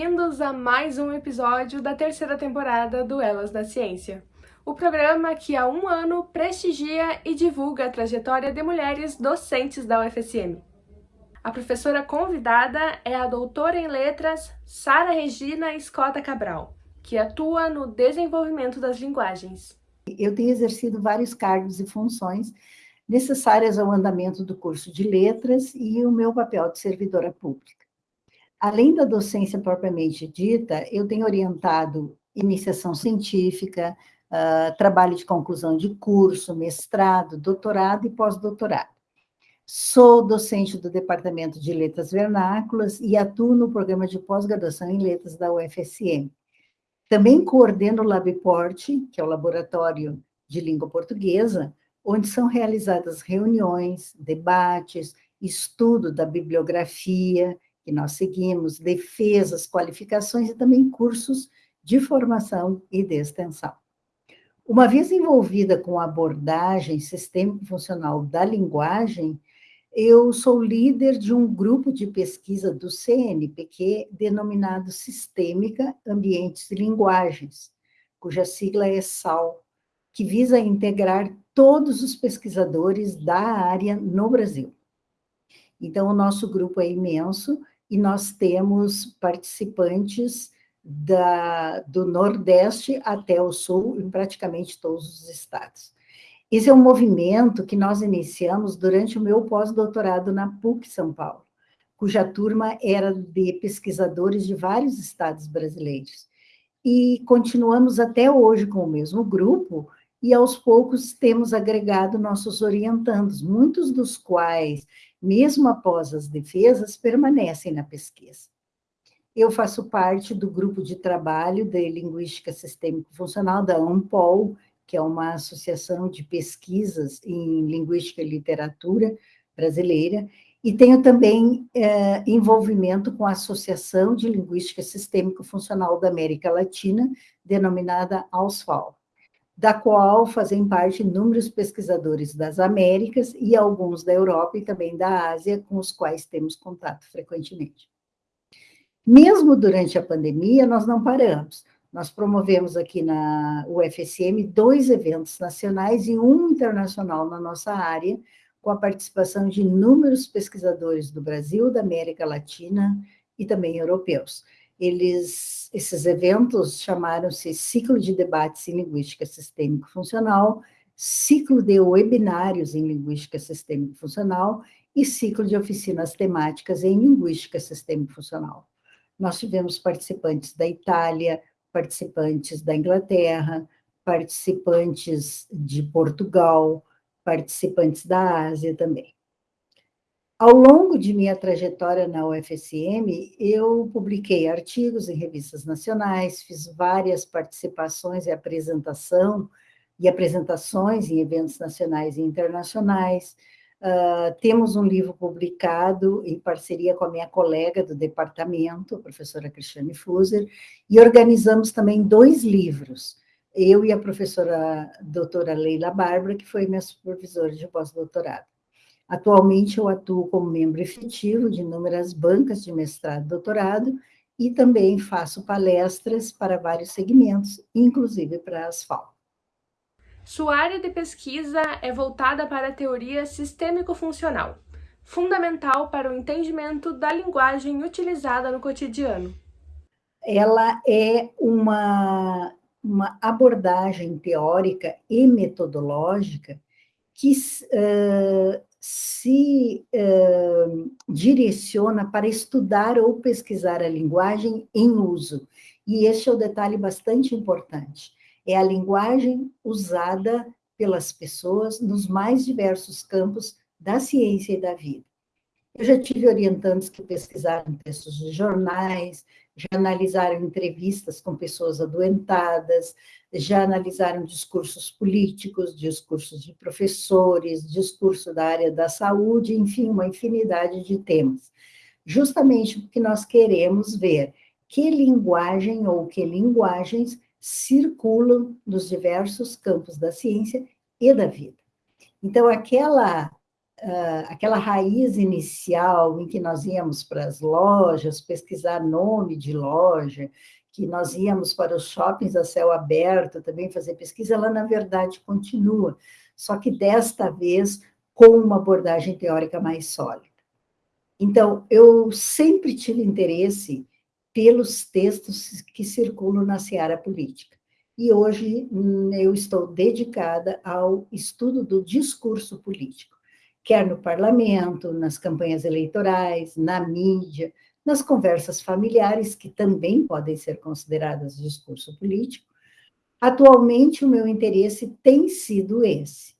bem-vindos a mais um episódio da terceira temporada do Elas da Ciência, o programa que há um ano prestigia e divulga a trajetória de mulheres docentes da UFSM. A professora convidada é a doutora em letras Sara Regina Escota Cabral, que atua no desenvolvimento das linguagens. Eu tenho exercido vários cargos e funções necessárias ao andamento do curso de letras e o meu papel de servidora pública. Além da docência propriamente dita, eu tenho orientado iniciação científica, uh, trabalho de conclusão de curso, mestrado, doutorado e pós-doutorado. Sou docente do Departamento de Letras Vernáculas e atuo no programa de pós-graduação em letras da UFSM. Também coordeno o LabPort, que é o Laboratório de Língua Portuguesa, onde são realizadas reuniões, debates, estudo da bibliografia que nós seguimos, defesas, qualificações e também cursos de formação e de extensão. Uma vez envolvida com a abordagem sistêmico-funcional da linguagem, eu sou líder de um grupo de pesquisa do CNPq denominado Sistêmica, Ambientes e Linguagens, cuja sigla é SAL, que visa integrar todos os pesquisadores da área no Brasil. Então, o nosso grupo é imenso e nós temos participantes da, do Nordeste até o Sul, em praticamente todos os estados. Esse é um movimento que nós iniciamos durante o meu pós-doutorado na PUC São Paulo, cuja turma era de pesquisadores de vários estados brasileiros. E continuamos até hoje com o mesmo grupo, e aos poucos temos agregado nossos orientandos, muitos dos quais, mesmo após as defesas, permanecem na pesquisa. Eu faço parte do grupo de trabalho de Linguística Sistêmico-Funcional da ANPOL, que é uma associação de pesquisas em linguística e literatura brasileira, e tenho também é, envolvimento com a Associação de Linguística Sistêmico-Funcional da América Latina, denominada AUSFAL da qual fazem parte inúmeros pesquisadores das Américas e alguns da Europa e também da Ásia, com os quais temos contato frequentemente. Mesmo durante a pandemia, nós não paramos. Nós promovemos aqui na UFSM dois eventos nacionais e um internacional na nossa área, com a participação de inúmeros pesquisadores do Brasil, da América Latina e também europeus. Eles, esses eventos chamaram-se Ciclo de Debates em Linguística Sistêmico-Funcional, Ciclo de Webinários em Linguística Sistêmico-Funcional e Ciclo de Oficinas Temáticas em Linguística Sistêmico-Funcional. Nós tivemos participantes da Itália, participantes da Inglaterra, participantes de Portugal, participantes da Ásia também. Ao longo de minha trajetória na UFSM, eu publiquei artigos em revistas nacionais, fiz várias participações e apresentação e apresentações em eventos nacionais e internacionais. Uh, temos um livro publicado em parceria com a minha colega do departamento, a professora Cristiane Fuser, e organizamos também dois livros, eu e a professora doutora Leila Bárbara, que foi minha supervisora de pós-doutorado. Atualmente, eu atuo como membro efetivo de inúmeras bancas de mestrado e doutorado e também faço palestras para vários segmentos, inclusive para a Asfal. Sua área de pesquisa é voltada para a teoria sistêmico-funcional, fundamental para o entendimento da linguagem utilizada no cotidiano. Ela é uma, uma abordagem teórica e metodológica que uh, se uh, direciona para estudar ou pesquisar a linguagem em uso. E este é o detalhe bastante importante. É a linguagem usada pelas pessoas nos mais diversos campos da ciência e da vida. Eu já tive orientantes que pesquisaram textos de jornais, já analisaram entrevistas com pessoas adoentadas, já analisaram discursos políticos, discursos de professores, discurso da área da saúde, enfim, uma infinidade de temas. Justamente porque nós queremos ver que linguagem ou que linguagens circulam nos diversos campos da ciência e da vida. Então, aquela uh, aquela raiz inicial em que nós íamos para as lojas, pesquisar nome de loja, que nós íamos para os shoppings a céu aberto também fazer pesquisa, ela, na verdade, continua, só que desta vez com uma abordagem teórica mais sólida. Então, eu sempre tive interesse pelos textos que circulam na seara política. E hoje hum, eu estou dedicada ao estudo do discurso político, quer no parlamento, nas campanhas eleitorais, na mídia, nas conversas familiares, que também podem ser consideradas discurso político. Atualmente, o meu interesse tem sido esse.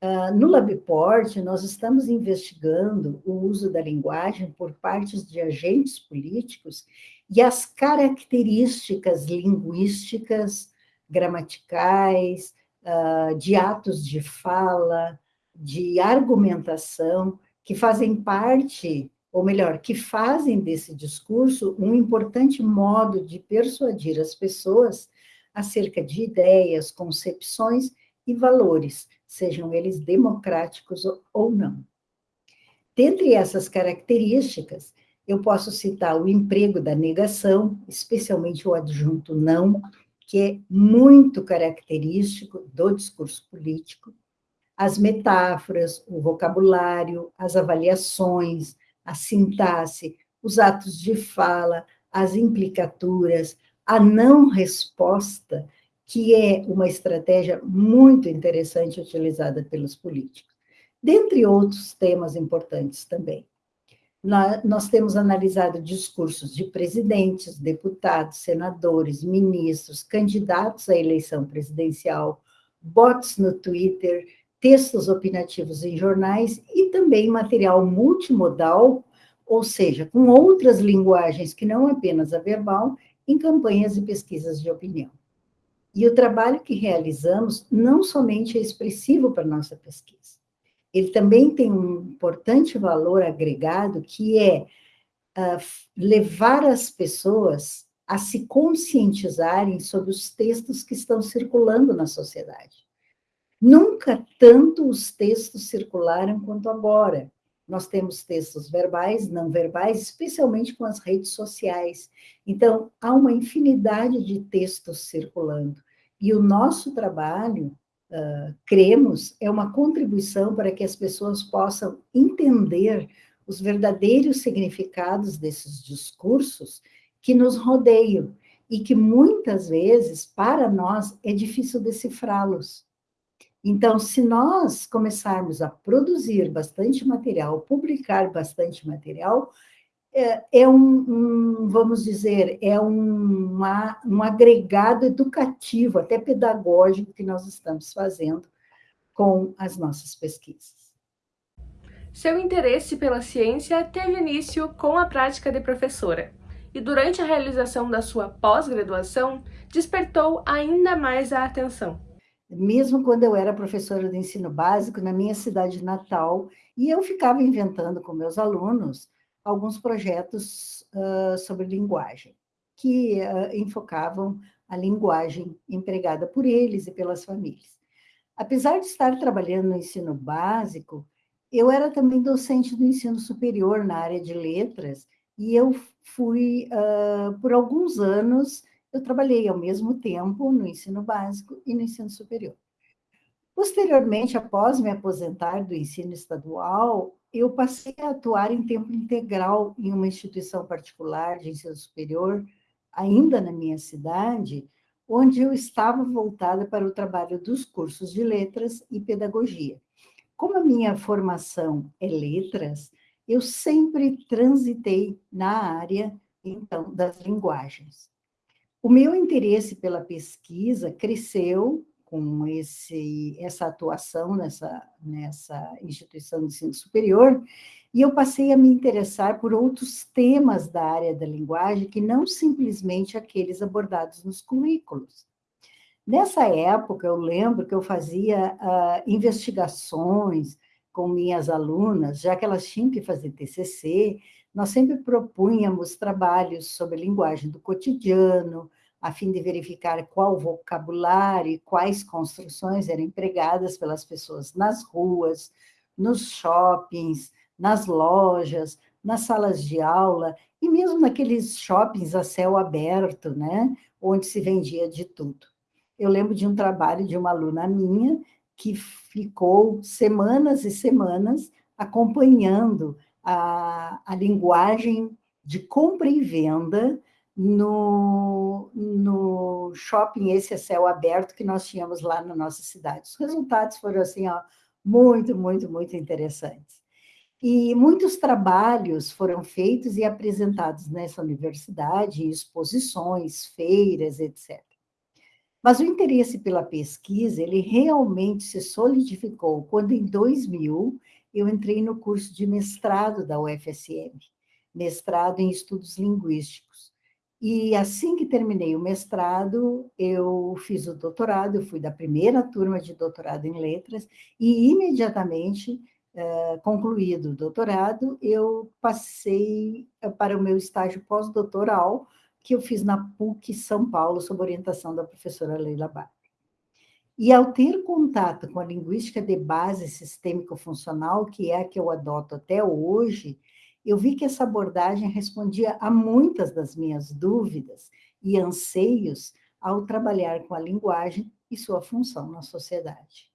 Uh, no LabPort, nós estamos investigando o uso da linguagem por parte de agentes políticos e as características linguísticas, gramaticais, uh, de atos de fala, de argumentação, que fazem parte, ou melhor, que fazem desse discurso um importante modo de persuadir as pessoas acerca de ideias, concepções e valores, sejam eles democráticos ou não. Dentre essas características, eu posso citar o emprego da negação, especialmente o adjunto não, que é muito característico do discurso político, as metáforas, o vocabulário, as avaliações, a sintaxe, os atos de fala, as implicaturas, a não resposta, que é uma estratégia muito interessante utilizada pelos políticos, dentre outros temas importantes também. Nós temos analisado discursos de presidentes, deputados, senadores, ministros, candidatos à eleição presidencial, bots no Twitter, textos opinativos em jornais e também material multimodal, ou seja, com outras linguagens que não apenas a verbal, em campanhas e pesquisas de opinião. E o trabalho que realizamos não somente é expressivo para nossa pesquisa, ele também tem um importante valor agregado, que é uh, levar as pessoas a se conscientizarem sobre os textos que estão circulando na sociedade. Nunca tanto os textos circularam quanto agora. Nós temos textos verbais, não verbais, especialmente com as redes sociais. Então, há uma infinidade de textos circulando. E o nosso trabalho, uh, cremos, é uma contribuição para que as pessoas possam entender os verdadeiros significados desses discursos que nos rodeiam e que muitas vezes, para nós, é difícil decifrá-los. Então, se nós começarmos a produzir bastante material, publicar bastante material, é, é um, um, vamos dizer, é um, uma, um agregado educativo, até pedagógico, que nós estamos fazendo com as nossas pesquisas. Seu interesse pela ciência teve início com a prática de professora, e durante a realização da sua pós-graduação, despertou ainda mais a atenção mesmo quando eu era professora de ensino básico na minha cidade natal, e eu ficava inventando com meus alunos alguns projetos uh, sobre linguagem, que uh, enfocavam a linguagem empregada por eles e pelas famílias. Apesar de estar trabalhando no ensino básico, eu era também docente do ensino superior na área de letras, e eu fui, uh, por alguns anos, eu trabalhei ao mesmo tempo no ensino básico e no ensino superior. Posteriormente, após me aposentar do ensino estadual, eu passei a atuar em tempo integral em uma instituição particular de ensino superior, ainda na minha cidade, onde eu estava voltada para o trabalho dos cursos de letras e pedagogia. Como a minha formação é letras, eu sempre transitei na área, então, das linguagens. O meu interesse pela pesquisa cresceu com esse, essa atuação nessa, nessa instituição de ensino superior, e eu passei a me interessar por outros temas da área da linguagem que não simplesmente aqueles abordados nos currículos. Nessa época, eu lembro que eu fazia uh, investigações com minhas alunas, já que elas tinham que fazer TCC, nós sempre propunhamos trabalhos sobre linguagem do cotidiano, a fim de verificar qual vocabulário e quais construções eram empregadas pelas pessoas nas ruas, nos shoppings, nas lojas, nas salas de aula e mesmo naqueles shoppings a céu aberto, né, onde se vendia de tudo. Eu lembro de um trabalho de uma aluna minha que ficou semanas e semanas acompanhando a, a linguagem de compra e venda no, no shopping esse a céu aberto que nós tínhamos lá na nossa cidade. Os resultados foram assim, ó, muito, muito, muito interessantes. E muitos trabalhos foram feitos e apresentados nessa universidade, exposições, feiras, etc. Mas o interesse pela pesquisa, ele realmente se solidificou quando, em 2000, eu entrei no curso de mestrado da UFSM, mestrado em estudos linguísticos. E assim que terminei o mestrado, eu fiz o doutorado, eu fui da primeira turma de doutorado em letras, e imediatamente eh, concluído o doutorado, eu passei eh, para o meu estágio pós-doutoral, que eu fiz na PUC São Paulo, sob orientação da professora Leila Bar. E ao ter contato com a linguística de base sistêmico-funcional, que é a que eu adoto até hoje, eu vi que essa abordagem respondia a muitas das minhas dúvidas e anseios ao trabalhar com a linguagem e sua função na sociedade.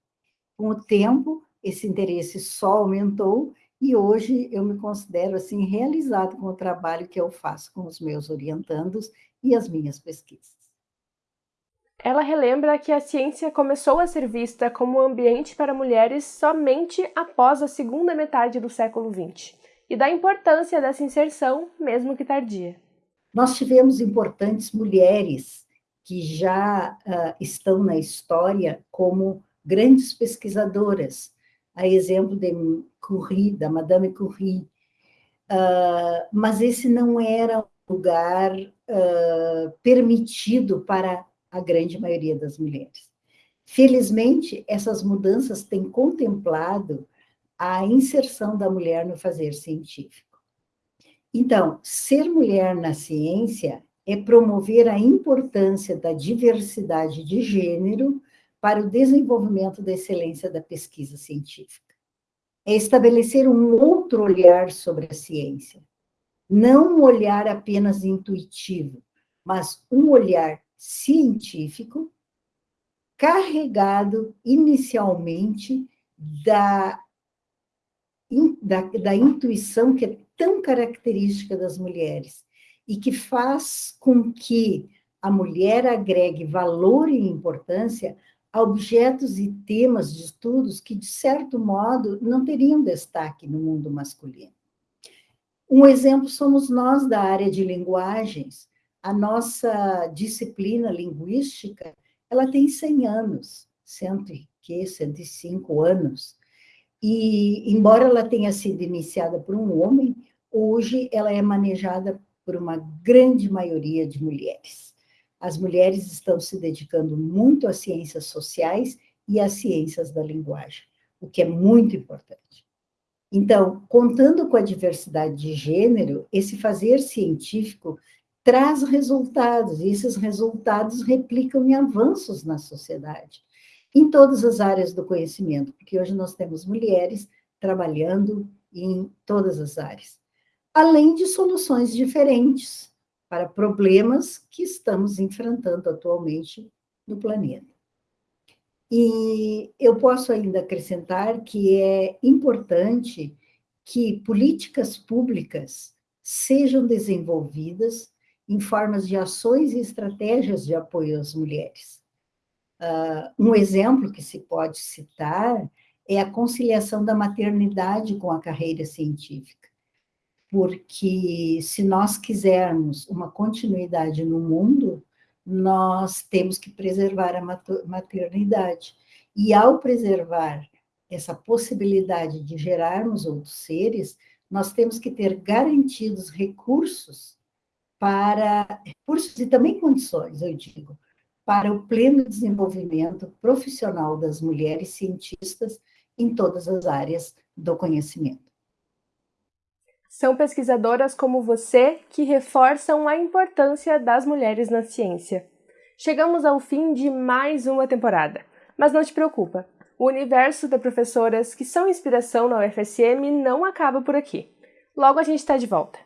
Com o tempo, esse interesse só aumentou e hoje eu me considero assim realizado com o trabalho que eu faço com os meus orientandos e as minhas pesquisas. Ela relembra que a ciência começou a ser vista como ambiente para mulheres somente após a segunda metade do século XX e da importância dessa inserção, mesmo que tardia. Nós tivemos importantes mulheres que já uh, estão na história como grandes pesquisadoras, a exemplo de Curie, da Madame Curie. Uh, mas esse não era um lugar uh, permitido para a grande maioria das mulheres. Felizmente, essas mudanças têm contemplado a inserção da mulher no fazer científico. Então, ser mulher na ciência é promover a importância da diversidade de gênero para o desenvolvimento da excelência da pesquisa científica. É estabelecer um outro olhar sobre a ciência. Não um olhar apenas intuitivo, mas um olhar científico carregado inicialmente da, da, da intuição que é tão característica das mulheres e que faz com que a mulher agregue valor e importância a objetos e temas de estudos que, de certo modo, não teriam destaque no mundo masculino. Um exemplo somos nós da área de linguagens. A nossa disciplina linguística, ela tem 100 anos, 100, que, 105 anos. E, embora ela tenha sido iniciada por um homem, hoje ela é manejada por uma grande maioria de mulheres as mulheres estão se dedicando muito às ciências sociais e às ciências da linguagem, o que é muito importante. Então, contando com a diversidade de gênero, esse fazer científico traz resultados, e esses resultados replicam em avanços na sociedade, em todas as áreas do conhecimento, porque hoje nós temos mulheres trabalhando em todas as áreas, além de soluções diferentes para problemas que estamos enfrentando atualmente no planeta. E eu posso ainda acrescentar que é importante que políticas públicas sejam desenvolvidas em formas de ações e estratégias de apoio às mulheres. Uh, um exemplo que se pode citar é a conciliação da maternidade com a carreira científica porque se nós quisermos uma continuidade no mundo, nós temos que preservar a maternidade. E ao preservar essa possibilidade de gerarmos outros seres, nós temos que ter garantidos recursos para recursos e também condições, eu digo, para o pleno desenvolvimento profissional das mulheres cientistas em todas as áreas do conhecimento. São pesquisadoras como você que reforçam a importância das mulheres na ciência. Chegamos ao fim de mais uma temporada, mas não te preocupa. O universo de professoras que são inspiração na UFSM não acaba por aqui. Logo a gente está de volta.